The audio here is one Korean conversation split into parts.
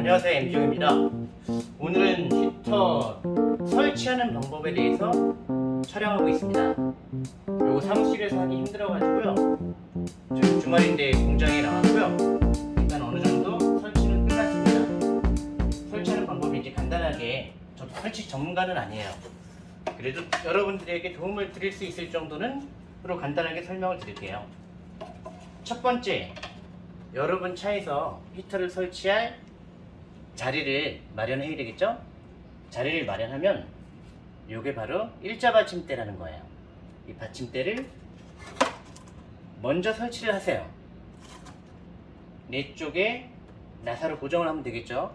안녕하세요 M종입니다. 오늘은 히터 설치하는 방법에 대해서 촬영하고 있습니다. 요거 사무실에서 하기 힘들어가지고요. 지금 주말인데 공장에 나왔고요. 일단 어느정도 설치는 끝났습니다. 설치하는 방법이 이제 간단하게 저도 설치 전문가는 아니에요. 그래도 여러분들에게 도움을 드릴 수 있을 정도는 으로 간단하게 설명을 드릴게요. 첫 번째 여러분 차에서 히터를 설치할 자리를 마련해야 되겠죠? 자리를 마련하면 이게 바로 일자 받침대라는 거예요. 이 받침대를 먼저 설치를 하세요. 내 쪽에 나사로 고정을 하면 되겠죠?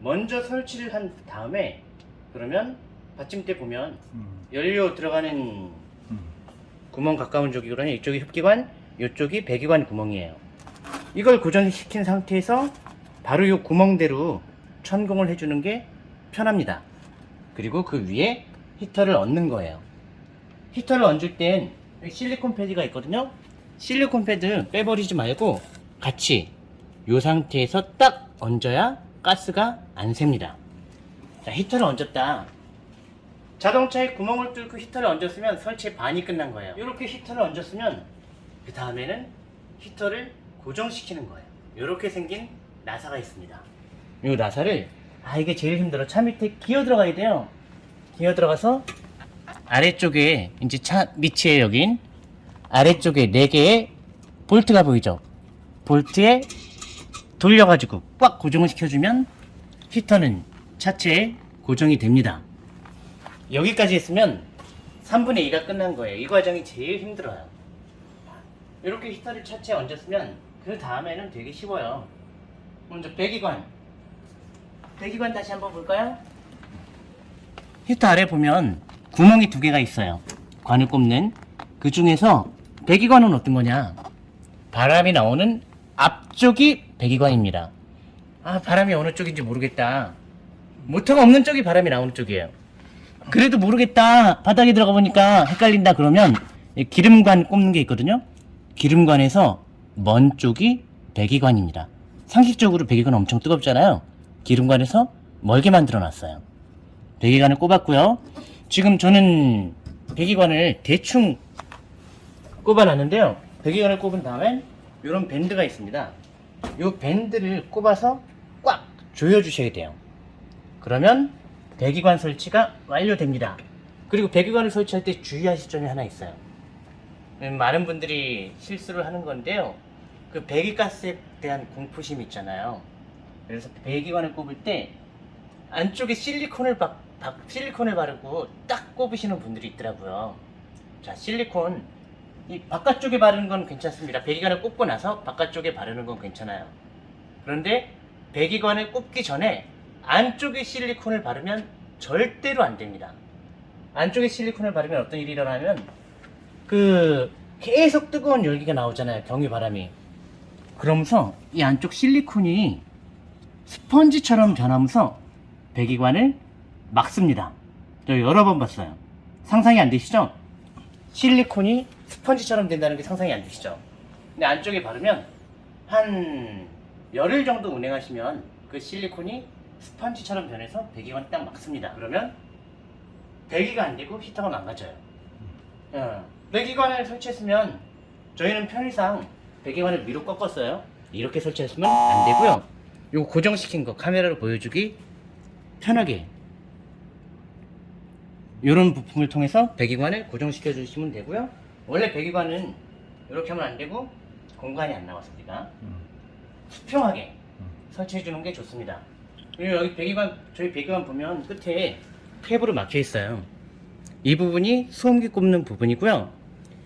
먼저 설치를 한 다음에 그러면 받침대 보면 연료 들어가는 음. 구멍 가까운 쪽이거든요. 이쪽이 흡기관, 이쪽이 배기관 구멍이에요. 이걸 고정시킨 상태에서 바로 이 구멍대로 천공을 해주는 게 편합니다. 그리고 그 위에 히터를 얹는 거예요. 히터를 얹을 땐 실리콘 패드가 있거든요. 실리콘 패드 빼버리지 말고 같이 이 상태에서 딱 얹어야 가스가 안 셉니다. 자, 히터를 얹었다. 자동차에 구멍을 뚫고 히터를 얹었으면 설치의 반이 끝난 거예요. 이렇게 히터를 얹었으면 그 다음에는 히터를 고정시키는 거예요. 이렇게 생긴 나사가 있습니다. 이 나사를 아 이게 제일 힘들어. 차 밑에 기어 들어가야 돼요. 기어 들어가서 아래쪽에 이제 차 밑에 여긴 아래쪽에 4개의 볼트가 보이죠? 볼트에 돌려가지고 꽉 고정을 시켜주면 히터는 차체에 고정이 됩니다. 여기까지 했으면 3분의 2가 끝난 거예요. 이 과정이 제일 힘들어요. 이렇게 히터를 차체에 얹었으면 그 다음에는 되게 쉬워요. 먼저 배기관. 배기관 다시 한번 볼까요? 히터 아래 보면 구멍이 두 개가 있어요. 관을 꼽는. 그 중에서 배기관은 어떤 거냐? 바람이 나오는 앞쪽이 배기관입니다. 아, 바람이 어느 쪽인지 모르겠다. 모터가 없는 쪽이 바람이 나오는 쪽이에요. 그래도 모르겠다. 바닥에 들어가 보니까 헷갈린다. 그러면 이 기름관 꼽는 게 있거든요. 기름관에서 먼 쪽이 배기관입니다. 상식적으로 배기관 엄청 뜨겁잖아요. 기름관에서 멀게 만들어 놨어요. 배기관을 꼽았고요. 지금 저는 배기관을 대충 꼽아 놨는데요. 배기관을 꼽은 다음에 이런 밴드가 있습니다. 이 밴드를 꼽아서 꽉 조여 주셔야 돼요. 그러면 배기관 설치가 완료됩니다. 그리고 배기관을 설치할 때 주의하실 점이 하나 있어요. 음, 많은 분들이 실수를 하는 건데요. 그 배기가스에 대한 공포심 있잖아요. 그래서 배기관을 꼽을 때 안쪽에 실리콘을 박, 박- 실리콘을 바르고 딱 꼽으시는 분들이 있더라고요. 자, 실리콘 이 바깥쪽에 바르는 건 괜찮습니다. 배기관을 꼽고 나서 바깥쪽에 바르는 건 괜찮아요. 그런데 배기관을 꼽기 전에 안쪽에 실리콘을 바르면 절대로 안 됩니다. 안쪽에 실리콘을 바르면 어떤 일이 일어나면 그 계속 뜨거운 열기가 나오잖아요. 경유 바람이. 그러면서 이 안쪽 실리콘이 스펀지처럼 변하면서 배기관을 막습니다. 저 여러 번 봤어요. 상상이 안 되시죠? 실리콘이 스펀지처럼 된다는 게 상상이 안 되시죠? 근데 안쪽에 바르면 한 열흘 정도 운행하시면 그 실리콘이 스펀지처럼 변해서 배기관을 딱 막습니다. 그러면 배기가 안 되고 히터가 망가져요. 어, 배기관을 설치했으면 저희는 편의상 배기관을 위로 꺾었어요. 이렇게 설치했으면 안 되고요. 이거 고정시킨 거 카메라로 보여주기 편하게 이런 부품을 통해서 배기관을 고정시켜 주시면 되고요. 원래 배기관은 이렇게 하면 안 되고 공간이 안 나왔습니다. 음. 수평하게 음. 설치해 주는 게 좋습니다. 그리고 여기 배기관 저희 배기관 보면 끝에 탭으로 막혀 있어요. 이 부분이 소음기 꼽는 부분이고요.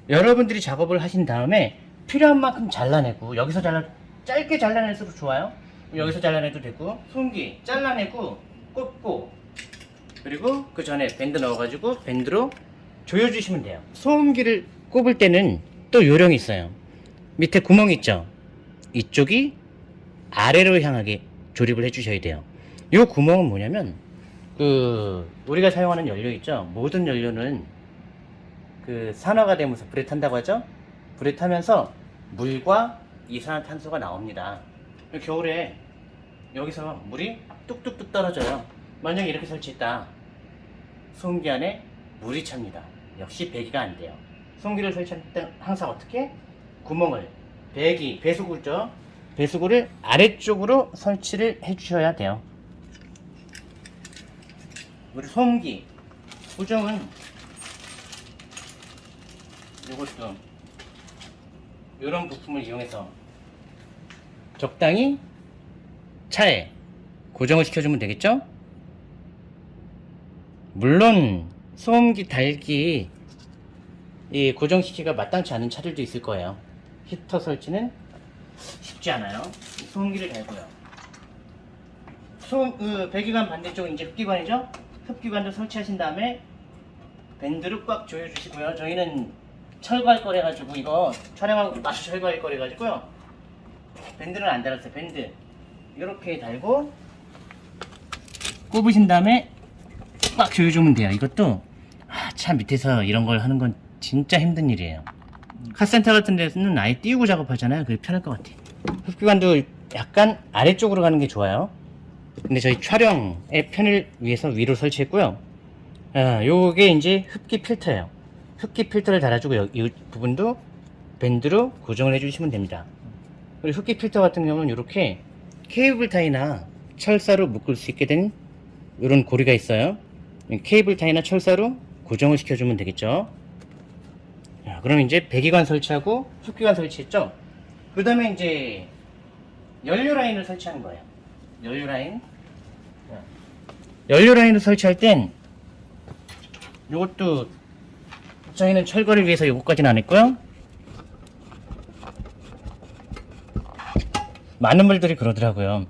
여러분들이 작업을 하신 다음에 필요한 만큼 잘라내고 여기서 잘라 짧게 잘라낼수록 좋아요. 여기서 잘라내도 되고 소음기 잘라내고 꼽고 그리고 그 전에 밴드 넣어가지고 밴드로 조여주시면 돼요. 소음기를 꼽을 때는 또 요령이 있어요. 밑에 구멍 있죠? 이쪽이 아래로 향하게 조립을 해주셔야 돼요. 이 구멍은 뭐냐면 그 우리가 사용하는 연료 있죠? 모든 연료는 그 산화가 되면서 불에 탄다고 하죠? 불에 타면서 물과 이산화탄소가 나옵니다. 겨울에 여기서 물이 뚝뚝뚝 떨어져요. 만약에 이렇게 설치했다. 소음기 안에 물이 찹니다. 역시 배기가 안 돼요. 소음기를 설치할 때 항상 어떻게? 구멍을 배기, 배수구죠. 배수구를 아래쪽으로 설치를 해 주셔야 돼요. 우리 소음기 고정은 이것도 이런 부품을 이용해서 적당히 차에 고정을 시켜주면 되겠죠? 물론 소음기 달기 이 고정시키기가 마땅치 않은 차들도 있을 거예요. 히터 설치는 쉽지 않아요. 소음기를 달고요. 소음, 그 배기관 반대쪽은 이제 흡기관이죠? 흡기관도 설치하신 다음에 밴드를 꽉 조여주시고요. 저희는 철거할 거래 가지고 이거 촬영하고 마주 철거할 거래 가지고요. 밴드는 안 달았어요. 밴드 이렇게 달고 꼽으신 다음에 꽉 조여주면 돼요. 이것도 아, 차 밑에서 이런 걸 하는 건 진짜 힘든 일이에요. 카센터 같은 데서는 아예 띄우고 작업하잖아요. 그게 편할 것 같아. 흡기관도 약간 아래쪽으로 가는 게 좋아요. 근데 저희 촬영의 편을 위해서 위로 설치했고요. 아, 요게 이제 흡기 필터예요. 흡기 필터를 달아주고 여- 이 부분도 밴드로 고정을 해주시면 됩니다. 그리고 흡기 필터 같은 경우는 이렇게 케이블 타이나 철사로 묶을 수 있게 된 이런 고리가 있어요. 이 케이블 타이나 철사로 고정을 시켜주면 되겠죠. 자, 그럼 이제 배기관 설치하고 흡기관 설치했죠. 그 다음에 이제 연료 라인을 설치하는 거예요. 연료 라인. 자, 연료 라인을 설치할 땐 이것도 저희는 철거를 위해서 이것까지는 안 했고요. 많은 분들이 그러더라고요.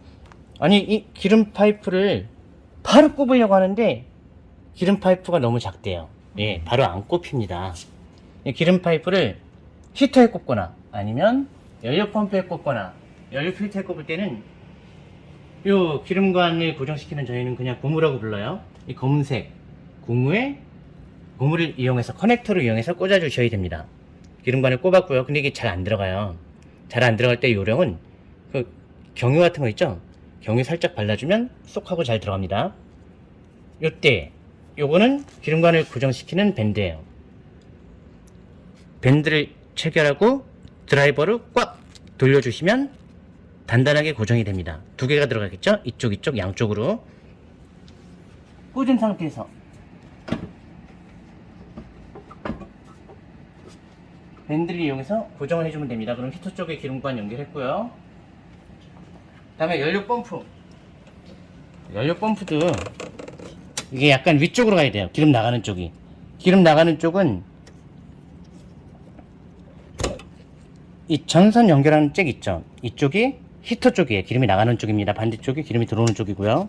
아니 이 기름 파이프를 바로 꼽으려고 하는데 기름 파이프가 너무 작대요. 예, 바로 안 꼽힙니다. 이 기름 파이프를 히터에 꼽거나 아니면 연료 펌프에 꼽거나 연료 필터에 꼽을 때는 요 기름관을 고정시키는 저희는 그냥 고무라고 불러요. 이 검은색 고무에 고무를 이용해서 커넥터를 이용해서 꽂아 주셔야 됩니다. 기름관을 꼽았고요. 근데 이게 잘 안 들어가요. 잘 안 들어갈 때 요령은 그 경유 같은 거 있죠? 경유 살짝 발라주면 쏙 하고 잘 들어갑니다. 요때 요거는 기름관을 고정시키는 밴드예요. 밴드를 체결하고 드라이버를 꽉 돌려주시면 단단하게 고정이 됩니다. 두 개가 들어가겠죠? 이쪽 이쪽 양쪽으로 꽂은 상태에서 밴드를 이용해서 고정을 해주면 됩니다. 그럼 히터 쪽에 기름관 연결했고요. 다음에 연료 펌프. 연료 펌프도 이게 약간 위쪽으로 가야 돼요. 기름 나가는 쪽이. 기름 나가는 쪽은 이 전선 연결하는 잭 있죠. 이쪽이 히터 쪽이에요. 기름이 나가는 쪽입니다. 반대쪽이 기름이 들어오는 쪽이고요.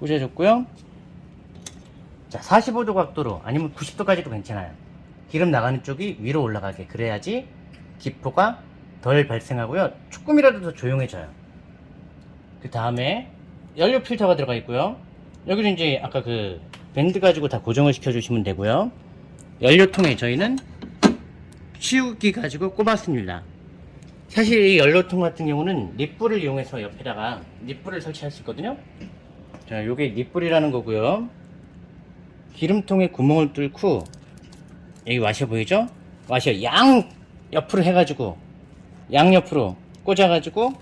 꽂아줬고요. 자, 45도 각도로 아니면 90도까지도 괜찮아요. 기름 나가는 쪽이 위로 올라가게 그래야지 기포가 덜 발생하고요. 조금이라도 더 조용해져요. 그 다음에 연료 필터가 들어가 있고요. 여기는 이제 아까 그 밴드 가지고 다 고정을 시켜 주시면 되고요. 연료통에 저희는 치우기 가지고 꼽았습니다. 사실 이 연료통 같은 경우는 립불을 이용해서 옆에다가 립불을 설치할 수 있거든요. 자, 요게 립불이라는 거고요. 기름통에 구멍을 뚫고 여기 와셔 보이죠? 와셔 양 옆으로 해가지고 양 옆으로 꽂아가지고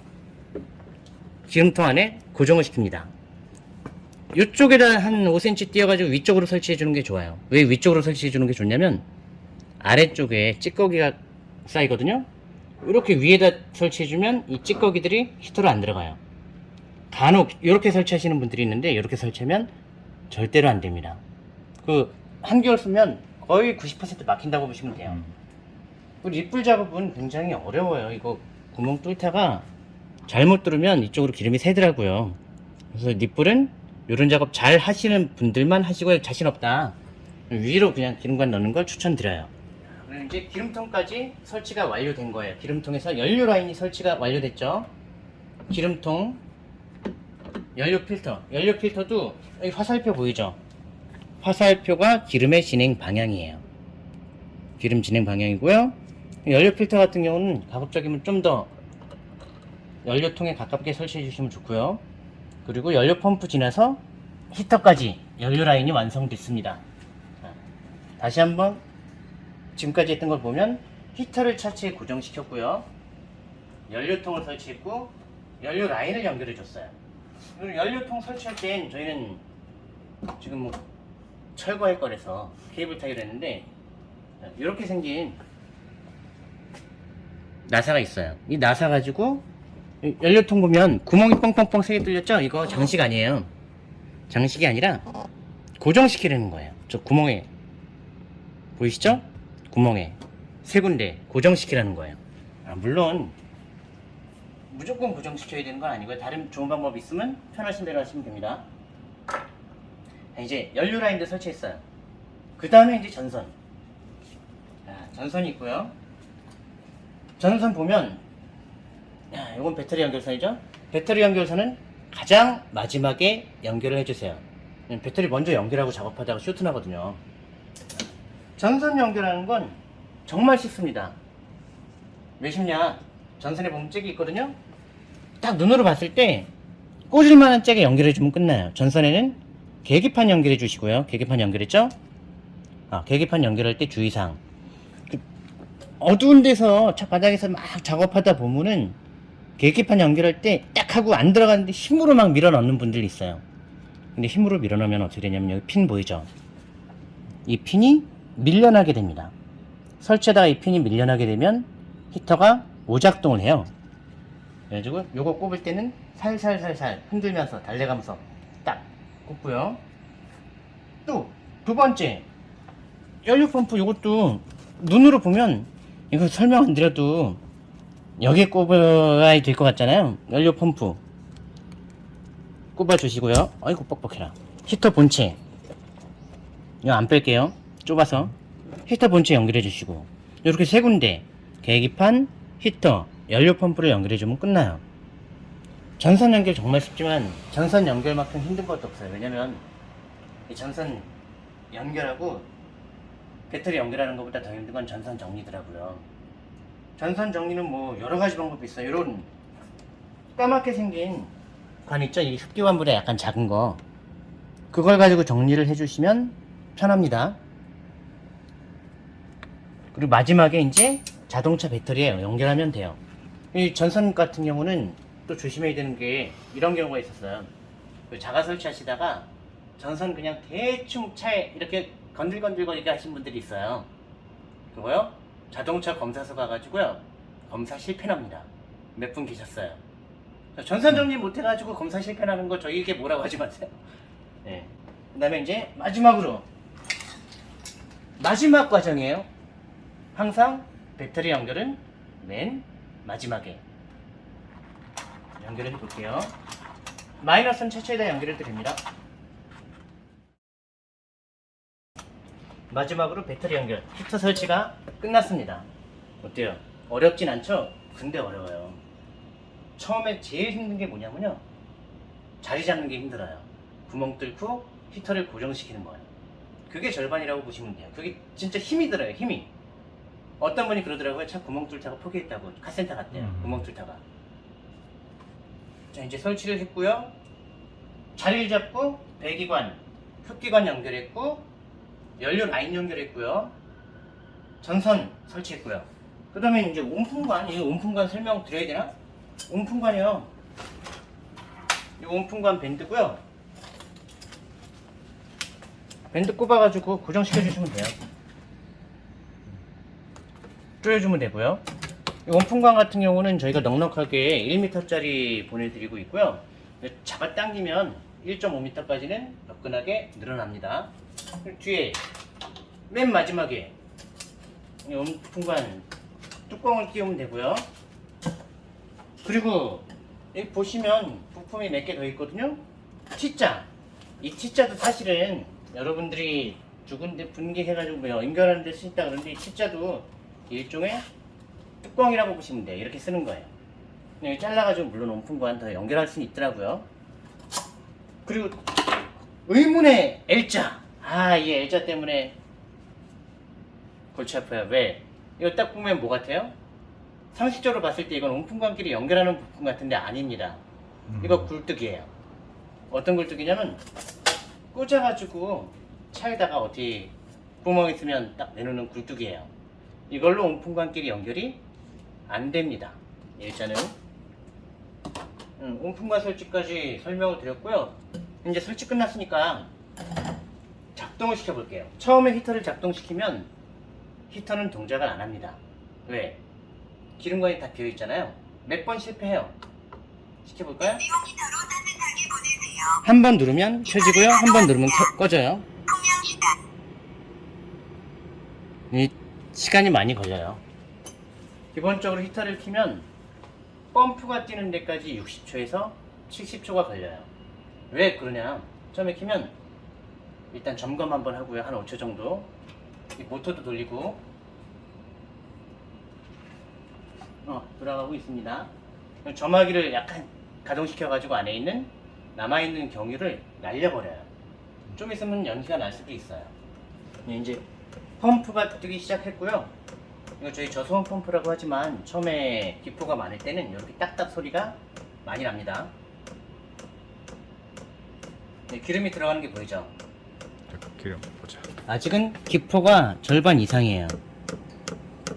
기름통 안에 고정을 시킵니다. 이쪽에다 한 5cm 띄어가지고 위쪽으로 설치해 주는 게 좋아요. 왜 위쪽으로 설치해 주는 게 좋냐면 아래쪽에 찌꺼기가 쌓이거든요. 이렇게 위에다 설치해 주면 이 찌꺼기들이 히터로 안 들어가요. 간혹 이렇게 설치하시는 분들이 있는데 이렇게 설치하면 절대로 안 됩니다. 그 한개월 쓰면 거의 90% 막힌다고 보시면 돼요. 그 립불 작업은 굉장히 어려워요. 이거 구멍 뚫다가 잘못 뚫으면 이쪽으로 기름이 새더라고요. 그래서 립불은 이런 작업 잘 하시는 분들만 하시고 자신 없다. 위로 그냥 기름관 넣는 걸 추천드려요. 그럼 이제 기름통까지 설치가 완료된 거예요. 기름통에서 연료 라인이 설치가 완료됐죠. 기름통, 연료 필터. 연료 필터도 여기 화살표 보이죠? 화살표가 기름의 진행 방향이에요. 기름 진행 방향이고요. 연료 필터 같은 경우는 가급적이면 좀 더 연료통에 가깝게 설치해 주시면 좋고요. 그리고 연료 펌프 지나서 히터까지 연료 라인이 완성됐습니다. 자, 다시 한번 지금까지 했던 걸 보면 히터를 차체에 고정시켰고요. 연료통을 설치했고 연료 라인을 연결해 줬어요. 연료통 설치할 땐 저희는 지금 뭐 철거할 거라서 케이블 타기로 했는데 이렇게 생긴 나사가 있어요. 이 나사 가지고 이 연료통 보면 구멍이 뻥뻥뻥 세개 뚫렸죠? 이거 장식 아니에요. 장식이 아니라 고정시키려는 거예요. 저 구멍에 보이시죠? 구멍에 세 군데 고정시키라는 거예요. 아, 물론 무조건 고정시켜야 되는 건 아니고요. 다른 좋은 방법이 있으면 편하신 대로 하시면 됩니다. 자, 이제 연료 라인도 설치했어요. 그 다음에 이제 전선. 자, 전선이 있고요. 전선 보면 야, 이건 배터리 연결선이죠. 배터리 연결선은 가장 마지막에 연결을 해주세요. 배터리 먼저 연결하고 작업하다가 쇼트 나거든요. 전선 연결하는 건 정말 쉽습니다. 왜 쉽냐? 전선에 보면 잭이 있거든요. 딱 눈으로 봤을 때 꽂을 만한 잭에 연결해 주면 끝나요. 전선에는 계기판 연결해 주시고요. 계기판 연결했죠? 아, 계기판 연결할 때 주의사항. 그 어두운 데서 차 바닥에서 막 작업하다 보면은 계기판 연결할 때 딱 하고 안 들어가는데 힘으로 막 밀어 넣는 분들이 있어요. 근데 힘으로 밀어 넣으면 어떻게 되냐면 여기 핀 보이죠? 이 핀이 밀려나게 됩니다. 설치하다가 이 핀이 밀려나게 되면 히터가 오작동을 해요. 그래가지고 요거 꼽을 때는 살살살살 흔들면서 달래가면서 딱 꼽고요. 또 두 번째 연료 펌프 요것도 눈으로 보면 이거 설명 안 드려도 여기에 꼽아야 될 것 같잖아요. 연료 펌프 꼽아 주시고요. 아이고 뻑뻑해라. 히터 본체 이거 안 뺄게요. 좁아서 히터 본체 연결해 주시고 이렇게 세 군데 계기판, 히터, 연료 펌프를 연결해 주면 끝나요. 전선 연결 정말 쉽지만 전선 연결만큼 힘든 것도 없어요. 왜냐면 이 전선 연결하고 배터리 연결하는 것보다 더 힘든 건 전선 정리더라고요. 전선 정리는 뭐 여러 가지 방법이 있어요. 이런 까맣게 생긴 관 있죠? 이 흡기관보다 약간 작은 거. 그걸 가지고 정리를 해주시면 편합니다. 그리고 마지막에 이제 자동차 배터리에 연결하면 돼요. 이 전선 같은 경우는 또 조심해야 되는 게 이런 경우가 있었어요. 그 자가 설치하시다가 전선 그냥 대충 차에 이렇게 건들건들거리게 하신 분들이 있어요. 그거요? 자동차 검사소 가가지고요. 검사 실패납니다. 몇 분 계셨어요. 전선 정리 못해가지고 검사 실패나는 거 저희에게 뭐라고 하지 마세요. 네. 그 다음에 이제 마지막으로 마지막 과정이에요. 항상 배터리 연결은 맨 마지막에 연결해 볼게요. 마이너스는 최초에다 연결해도 됩니다. 마지막으로 배터리 연결, 히터 설치가 끝났습니다. 어때요? 어렵진 않죠? 근데 어려워요. 처음에 제일 힘든 게 뭐냐면요. 자리 잡는 게 힘들어요. 구멍 뚫고 히터를 고정시키는 거예요. 그게 절반이라고 보시면 돼요. 그게 진짜 힘이 들어요, 힘이. 어떤 분이 그러더라고요. 차 구멍 뚫다가 포기했다고. 카센터 갔대요. 음. 구멍 뚫다가. 자, 이제 설치를 했고요. 자리를 잡고 배기관, 흡기관 연결했고 연료 라인 연결했고요. 전선 설치했고요. 그 다음에 이제 온풍관, 이 온풍관 설명 드려야 되나? 온풍관이요. 이 온풍관 밴드고요. 밴드 꼽아가지고 고정시켜 주시면 돼요. 조여주면 되고요. 이 원풍관 같은 경우는 저희가 넉넉하게 1m짜리 보내드리고 있고요. 잡아 당기면 1.5m까지는 접근하게 늘어납니다. 뒤에 맨 마지막에 이 원풍관 뚜껑을 끼우면 되고요. 그리고 여기 보시면 부품이 몇 개 더 있거든요. T자. 이 T자도 사실은 여러분들이 두 군데 분개해가지고 뭐 연결하는 데 쓰신다 그러는데 이 T자도 일종의 뚜껑이라고 보시면 돼요. 이렇게 쓰는 거예요. 여기 잘라가지고 물론 온풍관 더 연결할 수는 있더라고요. 그리고 의문의 L자. 아, 이 L자 때문에 골치 아파요. 왜? 이거 딱 보면 뭐 같아요? 상식적으로 봤을 때 이건 온풍관끼리 연결하는 부품 같은데 아닙니다. 음. 이거 굴뚝이에요. 어떤 굴뚝이냐면 꽂아가지고 차에다가 어디 구멍 있으면 딱 내놓는 굴뚝이에요. 이걸로 온풍관끼리 연결이 안 됩니다. 일단은 음, 온풍관 설치까지 설명을 드렸고요. 이제 설치 끝났으니까 작동을 시켜볼게요. 처음에 히터를 작동시키면 히터는 동작을 안 합니다. 왜? 기름관이 다 비어 있잖아요. 몇 번 실패해요. 시켜볼까요? 한 번 누르면 켜지고요. 한 번 누르면 켜- 꺼져요. 이 시간이 많이 걸려요. 기본적으로 히터를 키면 펌프가 뛰는 데까지 60초에서 70초가 걸려요. 왜 그러냐? 처음에 키면 일단 점검 한번 하고요. 한 5초 정도. 이 모터도 돌리고 어, 돌아가고 있습니다. 점화기를 약간 가동시켜 가지고 안에 있는 남아있는 경유를 날려버려요. 좀 있으면 연기가 날 수도 있어요. 네, 이제 펌프가 뜨기 시작했고요. 이거 저희 저소음 펌프라고 하지만 처음에 기포가 많을 때는 이렇게 딱딱 소리가 많이 납니다. 네, 기름이 들어가는 게 보이죠? 기름 보자. 아직은 기포가 절반 이상이에요.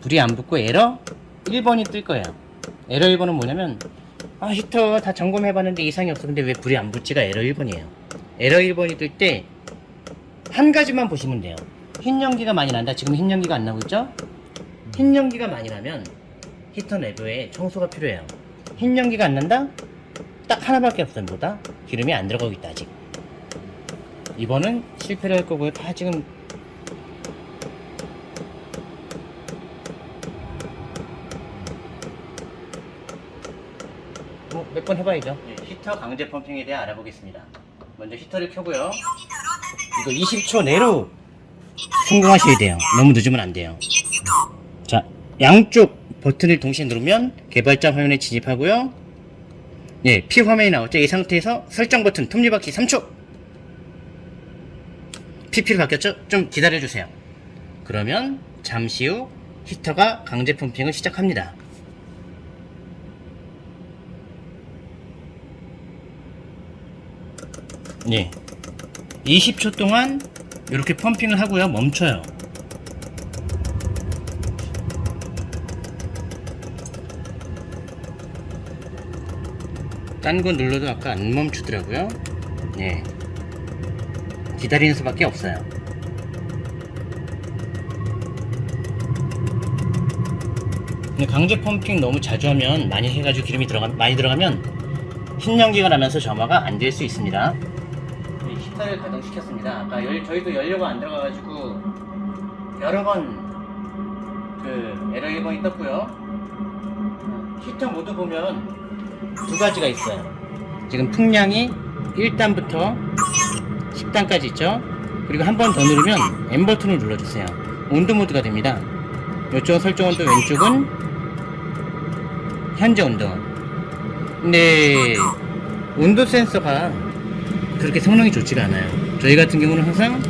불이 안 붙고 에러 1번이 뜰 거예요. 에러 1번은 뭐냐면 아 히터 다 점검해 봤는데 이상이 없어. 근데 왜 불이 안 붙지가 에러 1번이에요. 에러 1번이 뜰 때 한 가지만 보시면 돼요. 흰 연기가 많이 난다. 지금 흰 연기가 안 나고 있죠? 흰 연기가 많이 나면 히터 내부에 청소가 필요해요. 흰 연기가 안 난다? 딱 하나밖에 없어요. 뭐다? 기름이 안 들어가고 있다 아직. 이번은 실패를 할 거고요. 다 지금 뭐 몇 번 해봐야죠. 히터 강제 펌핑에 대해 알아보겠습니다. 먼저 히터를 켜고요. 이거 20초 내로 성공하셔야 돼요. 너무 늦으면 안 돼요. 자, 양쪽 버튼을 동시에 누르면 개발자 화면에 진입하고요. 예, P 화면이 나오죠. 이 상태에서 설정 버튼 톱니바퀴 3초. PP로 바뀌었죠? 좀 기다려주세요. 그러면 잠시 후 히터가 강제 펌핑을 시작합니다. 예. 20초 동안 이렇게 펌핑을 하고요. 멈춰요. 딴 거 눌러도 아까 안 멈추더라고요. 예. 기다리는 수밖에 없어요. 강제 펌핑 너무 자주 하면 많이 해가지고 기름이 들어가 많이 들어가면 흰 연기가 나면서 점화가 안 될 수 있습니다. 히터를 가동시켰습니다. 아까 열, 저희도 연료가 안 들어가가지고 여러 번그 에러 1번이 떴고요. 히터 모드 보면 두 가지가 있어요. 지금 풍량이 1단부터 10단까지 있죠. 그리고 한 번 더 누르면 M 버튼을 눌러주세요. 온도 모드가 됩니다. 이쪽 설정 온도 왼쪽은 현재 온도. 근데 온도 센서가 그렇게 성능이 좋지가 않아요. 저희 같은 경우는 항상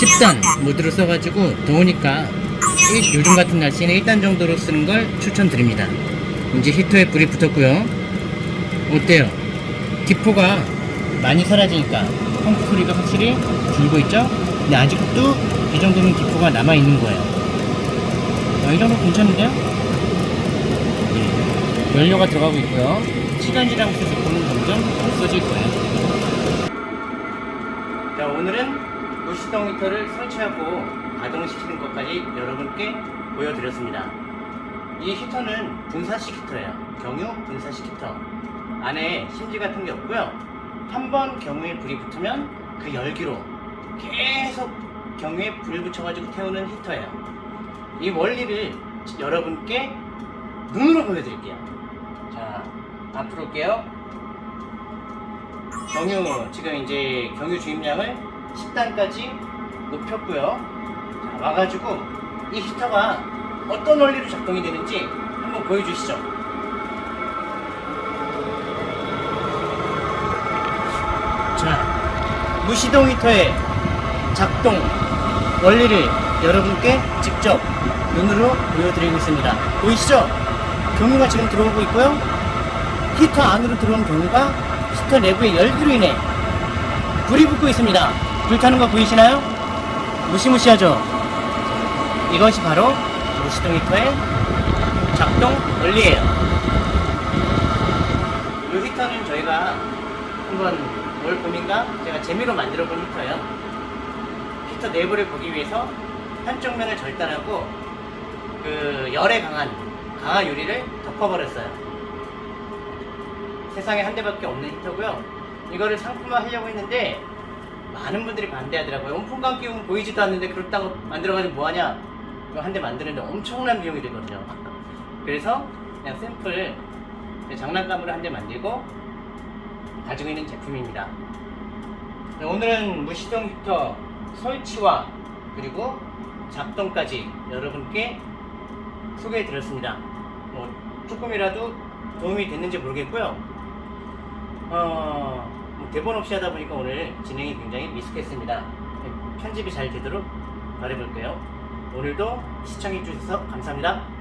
10단 모드로 써가지고 더우니까 일- 요즘 같은 날씨에는 1단 정도로 쓰는 걸 추천드립니다. 이제 히터에 불이 붙었고요. 어때요? 기포가 많이 사라지니까 펌프 소리가 확실히 줄고 있죠? 근데 아직도 이 정도는 기포가 남아있는 거예요. 아, 이 정도 괜찮은데요? 예. 연료가 들어가고 있고요. 시간 지나면서 기포는 점점 없어질 거예요. 자, 오늘은 무시동 히터를 설치하고 가동시키는 것까지 여러분께 보여드렸습니다. 이 히터는 분사식 히터예요. 경유 분사식 히터. 안에 심지 같은 게 없고요. 한 번 경유에 불이 붙으면 그 열기로 계속 경유에 불 붙여가지고 태우는 히터예요. 이 원리를 여러분께 눈으로 보여드릴게요. 자, 앞으로 올게요. 경유, 지금 이제 경유 주입량을 10단까지 높였고요. 자, 와가지고 이 히터가 어떤 원리로 작동이 되는지 한번 보여주시죠. 자, 무시동 히터의 작동 원리를 여러분께 직접 눈으로 보여드리고 있습니다. 보이시죠? 경유가 지금 들어오고 있고요. 히터 안으로 들어온 경유가 히터 내부의 열기로 인해 불이 붙고 있습니다. 불타는 거 보이시나요? 무시무시하죠? 이것이 바로 무시동 히터의 작동 원리예요. 이 히터는 저희가 한번 올 봄인가 제가 재미로 만들어 본 히터예요. 히터 내부를 보기 위해서 한쪽 면을 절단하고 그 열에 강한 강화 유리를 덮어버렸어요. 세상에 한 대밖에 없는 히터고요. 이거를 상품화 하려고 했는데 많은 분들이 반대하더라고요. 온풍감 끼우면 보이지도 않는데 그렇다고 만들어가지고 뭐하냐? 이거 한 대 만드는데 엄청난 비용이 되거든요. 그래서 그냥 샘플 장난감으로 한 대 만들고 가지고 있는 제품입니다. 네, 오늘은 무시동 히터 설치와 그리고 작동까지 여러분께 소개해 드렸습니다. 뭐 조금이라도 도움이 됐는지 모르겠고요. 어, 뭐 대본 없이 하다 보니까 오늘 진행이 굉장히 미숙했습니다. 편집이 잘 되도록 바라볼게요. 오늘도 시청해 주셔서 감사합니다.